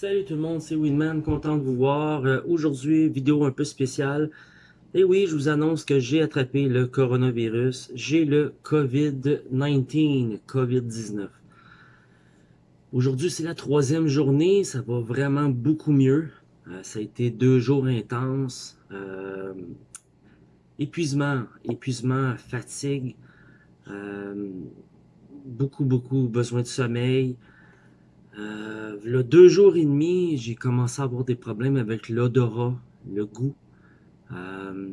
Salut tout le monde, c'est Winman, content de vous voir. Euh, Aujourd'hui, vidéo un peu spéciale. Et oui, je vous annonce que j'ai attrapé le coronavirus. J'ai le COVID-19, COVID-19. Aujourd'hui, c'est la troisième journée, ça va vraiment beaucoup mieux. Euh, ça a été deux jours intenses. Euh, épuisement, épuisement, fatigue. Beaucoup, beaucoup besoin de sommeil. Euh, deux jours et demi, j'ai commencé à avoir des problèmes avec l'odorat, le goût. Euh,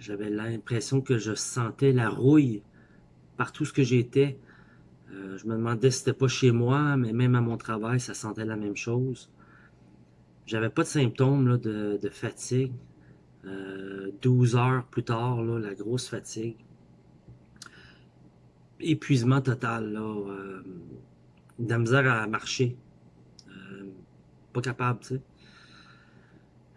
J'avais l'impression que je sentais la rouille partout ce que j'étais. Euh, je me demandais si c'était pas chez moi, mais même à mon travail, ça sentait la même chose. J'avais pas de symptômes là, de, fatigue. Euh, 12 heures plus tard, là, la grosse fatigue. Épuisement total. Là, de la misère à marcher. Pas capable, tu sais.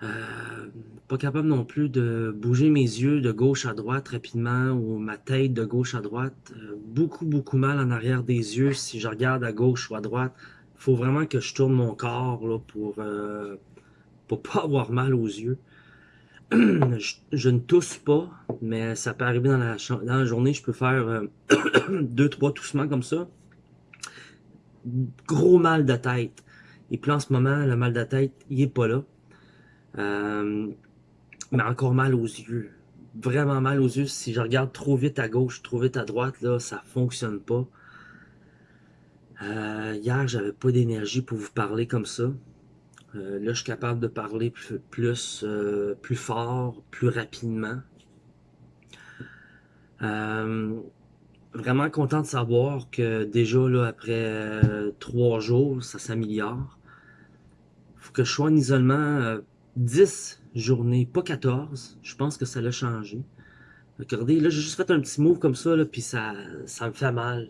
Euh, pas capable non plus de bouger mes yeux de gauche à droite rapidement ou ma tête de gauche à droite. Euh, beaucoup, beaucoup mal en arrière des yeux si je regarde à gauche ou à droite. Faut vraiment que je tourne mon corps euh, pour pas avoir mal aux yeux. je, ne tousse pas, mais ça peut arriver dans la, dans la journée. Je peux faire deux, trois toussements comme ça gros mal de tête. Et puis en ce moment, le mal de tête, il est pas là. Euh, mais encore mal aux yeux. Vraiment mal aux yeux. Si je regarde trop vite à gauche, trop vite à droite, là, ça fonctionne pas. Euh, hier, j'avais pas d'énergie pour vous parler comme ça. Euh, là, je suis capable de parler plus, plus, euh, plus fort, plus rapidement. Euh, vraiment content de savoir que déjà là après euh, trois jours, ça s'améliore. Faut que je sois en isolement euh, 10 journées, pas 14. Je pense que ça l'a changé. Regardez, là j'ai juste fait un petit move comme ça, là, puis ça, ça me fait mal.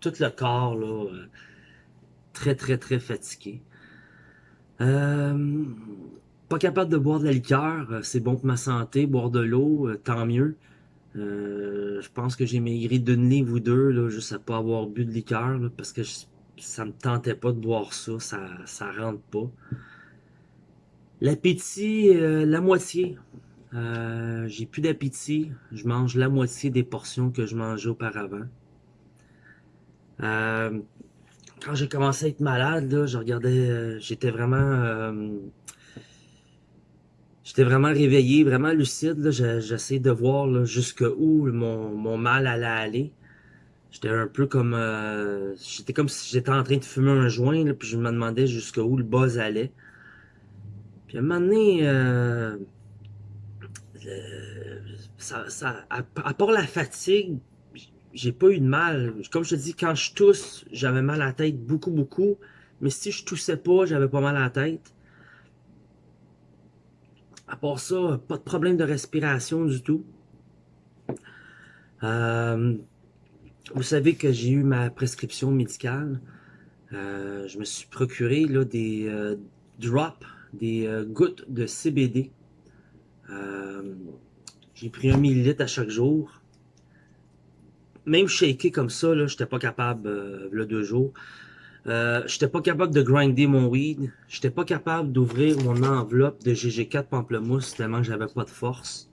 tout le corps, là, euh, très très très fatigué. Euh, pas capable de boire de la liqueur, euh, c'est bon pour ma santé, boire de l'eau, tant mieux. Euh, je pense que j'ai maigri d'une livre ou deux, là, juste à pas avoir bu de liqueur, là, parce que je, ça me tentait pas de boire ça, ça, ça rentre pas. L'appétit, euh, la moitié. Euh, j'ai plus d'appétit, je mange la moitié des portions que je mangeais auparavant. Euh, quand j'ai commencé à être malade, là, je regardais, euh, j'étais vraiment J'étais vraiment réveillé, vraiment lucide. J'essayais de voir jusqu'où mon, mon mal allait aller. J'étais un peu comme... Euh, j'étais comme si j'étais en train de fumer un joint, là, puis je me demandais jusqu'où le buzz allait. Puis à un moment donné, euh, à, part la fatigue, j'ai pas eu de mal. Comme je te dis, quand je tousse, j'avais mal à la tête beaucoup, beaucoup. Mais si je toussais pas, j'avais pas mal à la tête. À part ça, pas de problème de respiration du tout. Euh, vous savez que j'ai eu ma prescription médicale. Euh, je me suis procuré là, des euh, drops, des gouttes de CBD. J'ai pris un millilitre à chaque jour. Même shaker comme ça, je n'étais pas capable le deux jours. Euh, j'étais pas capable de grinder mon weed. J'étais pas capable d'ouvrir mon enveloppe de GG4 pamplemousse tellement que j'avais pas de force.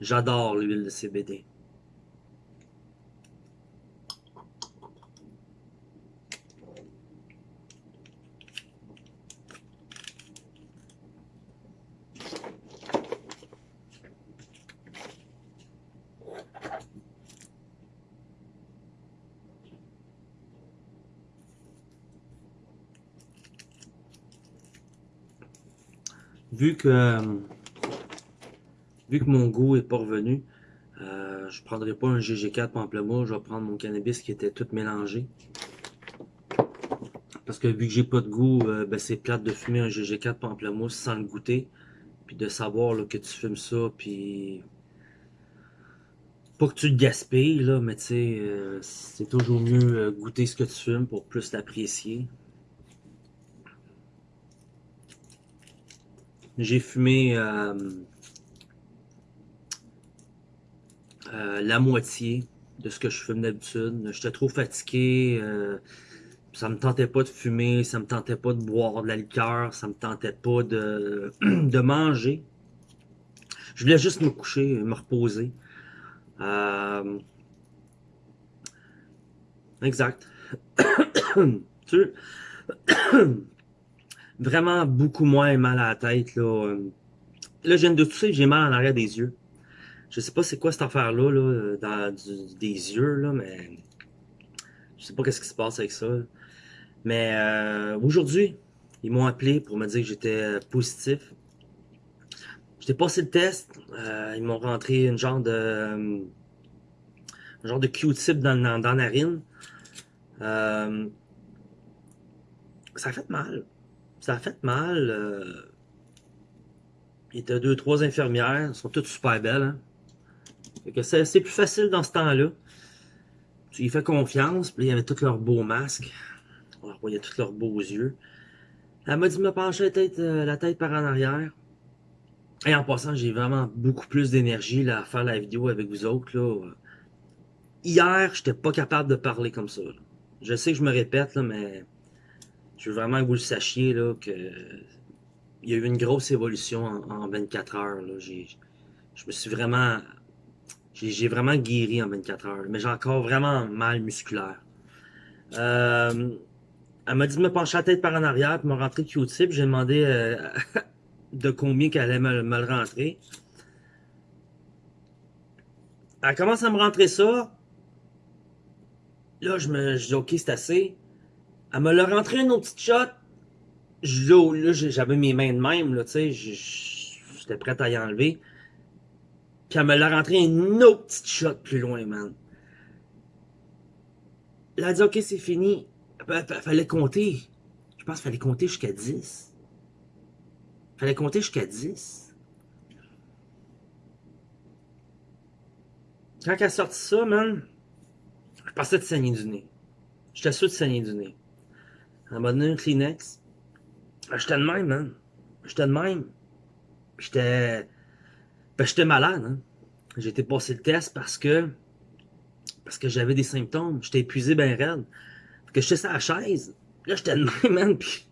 J'adore l'huile de CBD. Vu que vu que mon goût est pas revenu, euh, je prendrai pas un GG4 pamplemousse, je vais prendre mon cannabis qui était tout mélangé. Parce que vu que j'ai pas de goût, euh, ben c'est plate de fumer un GG4 pamplemousse sans le goûter. Puis de savoir là, que tu fumes ça, puis... Pas que tu le gaspilles, mais tu sais, euh, c'est toujours mieux euh, goûter ce que tu fumes pour plus l'apprécier. J'ai fumé euh, euh, la moitié de ce que je fais d'habitude. J'étais trop fatigué. Euh, ça me tentait pas de fumer, ça me tentait pas de boire de la liqueur, ça me tentait pas de, de manger. Je voulais juste me coucher, me reposer. Euh, exact. tu vraiment beaucoup moins mal à la tête. Là, là je viens de tousser, j'ai mal en arrière des yeux. Je sais pas c'est quoi cette affaire-là, là, dans des yeux, là, mais je sais pas qu'est-ce qui se passe avec ça. Mais euh, aujourd'hui, ils m'ont appelé pour me dire que j'étais positif. J'étais passé le test. Euh, ils m'ont rentré une genre de un genre de Q-tip dans, la narine. Euh, ça a fait mal. Ça a fait mal. Euh, il a deux, trois infirmières. Elles sont toutes super belles. Hein? c'est plus facile dans ce temps-là. Tu y fais confiance, puis il y avait tous leurs beaux masques. On voyait tous leurs beaux yeux. Elle m'a dit de me pencher la tête, euh, la tête par en arrière. Et en passant, j'ai vraiment beaucoup plus d'énergie à faire la vidéo avec vous autres. Là. Hier, j'étais pas capable de parler comme ça. Je sais que je me répète, là, mais je veux vraiment que vous le sachiez là, que il y a eu une grosse évolution en, 24 heures. Là. Je me suis vraiment j'ai vraiment guéri en 24 heures, mais j'ai encore vraiment mal musculaire. Euh, elle m'a dit de me pencher la tête par en arrière, puis me rentrer Q-tip. J'ai demandé euh, de combien qu'elle allait me, le rentrer. Elle commence à me rentrer ça. Là, je me dis, OK, c'est assez. Elle me l'a rentré une autre petite shot. là, j'avais mes mains de même, là, tu sais. J'étais prêt à y enlever. Puis elle me l'a rentré une autre petite shot plus loin, man. Elle a dit, OK, c'est fini. Fallait compter. Je pense qu'il fallait compter jusqu'à 10. Fallait compter jusqu'à 10. Quand elle a sorti ça, man, je pensais de saigner du nez. J'étais sûr de saigner du nez. Un Kleenex. J'étais de même, man. J'étais de même. J'étais... Ben, j'étais malade. Hein. Été passer le test parce que parce que j'avais des symptômes. J'étais épuisé ben raide. Fait que j'étais sur la chaise. Là, j'étais de même, man. Puis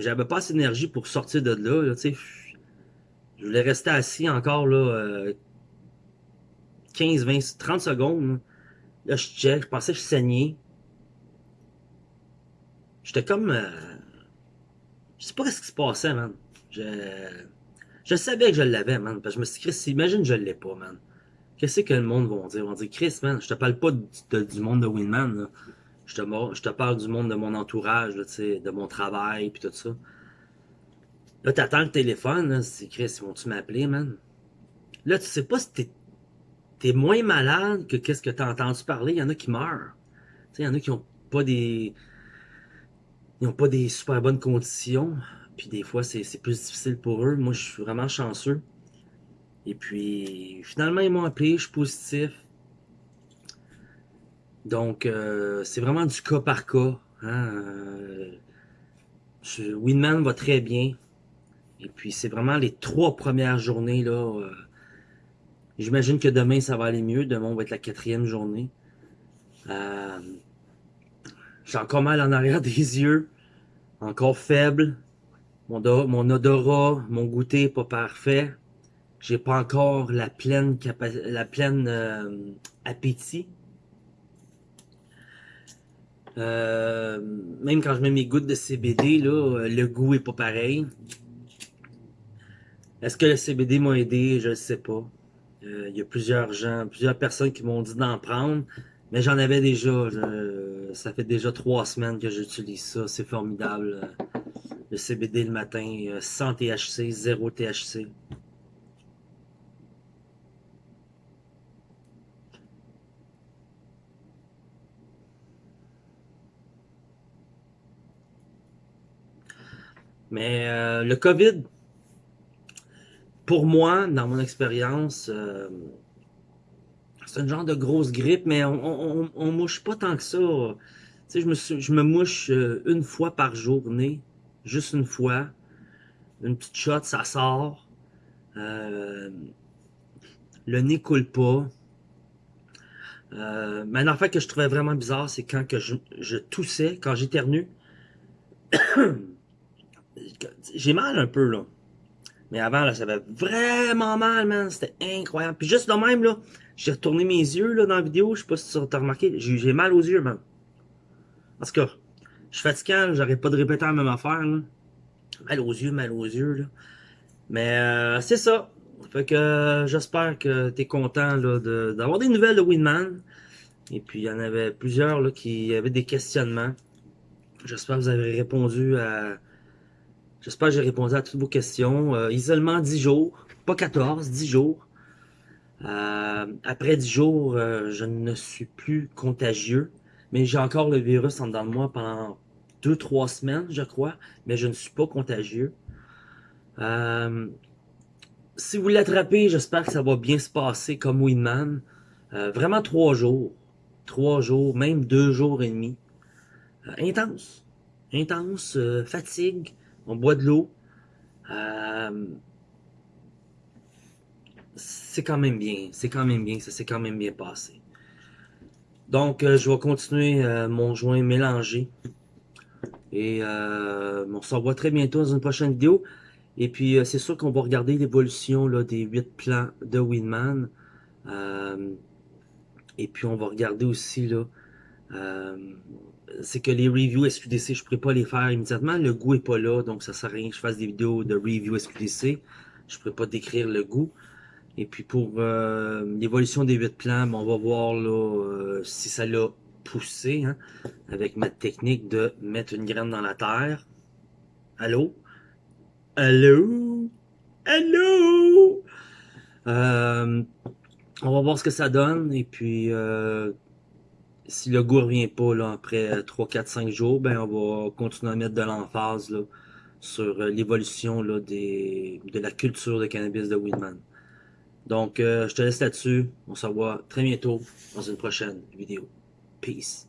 j'avais pas assez d'énergie pour sortir de là. là sais. je voulais rester assis encore là, 15, 20, 30 secondes. Là, je check, je pensais que je saignais. J'étais comme... Euh, je sais pas ce qui se passait, man. Je... Je savais que je l'avais, man. Parce que je me suis dit, Chris, imagine que je l'ai pas, man. Qu'est-ce que le monde va dire? Vont dire, Chris, man, je te parle pas du monde de Winman, là. Je te, je te parle du monde de mon entourage, là, de mon travail, puis tout ça. Là, t'attends le téléphone, là, c'est Chris, ils vont-tu m'appeler, man? Là, tu sais pas si t'es es moins malade que qu'est-ce que t'as entendu parler. Il y en a qui meurent. Il y en a qui ont pas des... Ils ont pas des super bonnes conditions. Puis des fois, c'est plus difficile pour eux. Moi, je suis vraiment chanceux. Et puis, finalement, ils m'ont appelé, je suis positif. Donc, euh, c'est vraiment du cas par cas. Hein? Euh, Winman va très bien. Et puis, c'est vraiment les trois premières journées. là. Euh, j'imagine que demain, ça va aller mieux. Demain, va être la quatrième journée. J'ai encore mal en arrière des yeux. Encore faible. Mon, odorat, mon goûter pas parfait. J'ai pas encore la pleine la pleine euh, appétit. Euh, même quand je mets mes gouttes de CBD, le goût est pas pareil. Est-ce que le CBD m'a aidé? Je ne sais pas. Euh, il y a plusieurs gens, plusieurs personnes qui m'ont dit d'en prendre, mais j'en avais déjà. ça fait déjà trois semaines que j'utilise ça. C'est formidable le CBD le matin, sans THC, zéro THC. Mais euh, le COVID, pour moi, dans mon expérience, euh, c'est un genre de grosse grippe, mais on, on, mouche pas tant que ça. Tu sais, je me, je me mouche euh, une fois par journée juste une fois. Une petite shot, ça sort. Euh, le nez coule pas. Euh, mais une affaire que je trouvais vraiment bizarre, c'est quand que je, toussais, quand j'éternue. J'ai mal un peu, là. Mais avant, là, ça avait vraiment mal, man. C'était incroyable. Puis juste de même, là, j'ai retourné mes yeux, là, dans la vidéo. Je sais pas si tu as remarqué. J'ai mal aux yeux, man. En tout cas, je suis fatiguant, j'arrête pas de répéter la même affaire, là. Mal aux yeux, mal aux yeux, là. Mais euh, c'est ça. Fait que euh, j'espère que tu es content d'avoir des nouvelles de Winman. Et puis il y en avait plusieurs là, qui avaient des questionnements. J'espère que vous avez répondu à. J'espère que j'ai répondu à toutes vos questions. Euh, isolement 10 jours, pas 14, 10 jours. Euh, après 10 jours, je ne suis plus contagieux. Mais j'ai encore le virus en dedans de moi pendant 2-3 semaines, je crois. Mais je ne suis pas contagieux. Euh, si vous l'attrapez, j'espère que ça va bien se passer comme Winman. Euh, vraiment trois jours. Trois jours, même deux jours et demi. Euh, intense. Intense, euh, fatigue. On boit de l'eau. C'est quand même bien. C'est quand même bien. Ça s'est quand même bien passé. Donc, je vais continuer mon joint mélangé. Et on se revoit très bientôt dans une prochaine vidéo. Et puis, euh, c'est sûr qu'on va regarder l'évolution des 8 plans de Winman. Euh, et puis, on va regarder aussi, là, euh, c'est que les reviews SQDC, je ne pourrais pas les faire immédiatement. Le goût n'est pas là, donc ça sert à rien que je fasse des vidéos de review SQDC. Je ne pourrais pas décrire le goût. Et puis, pour l'évolution des 8 plans, ben, on va voir là, si ça l'a poussé, hein, avec ma technique de mettre une graine dans la terre. Allô? Allô? Allô? Euh, on va voir ce que ça donne. Et puis, euh, si le goût revient pas là, après 3, 4, 5 jours, ben on va continuer à mettre de l'emphase sur euh, l'évolution de la culture de cannabis de Winman. Donc, je te laisse là-dessus. On se revoit très bientôt dans une prochaine vidéo. Peace.